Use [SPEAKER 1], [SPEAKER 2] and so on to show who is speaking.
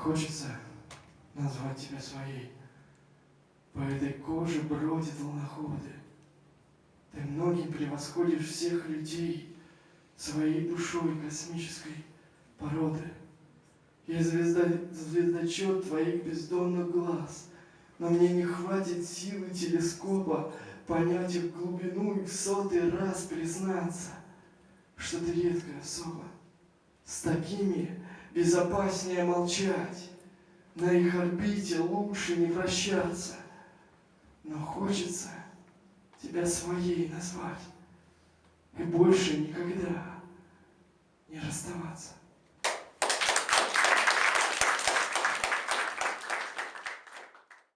[SPEAKER 1] хочется назвать тебя своей. По этой коже бродят волноходы. Ты многим превосходишь всех людей своей душой космической породы. Я звезда, звездочет твоих бездонных глаз, но мне не хватит силы телескопа понять их глубину и в сотый раз признаться, что ты редкая особа. С такими безопаснее молчать, на их орбите лучше не вращаться. Но хочется тебя своей назвать и больше никогда не расставаться.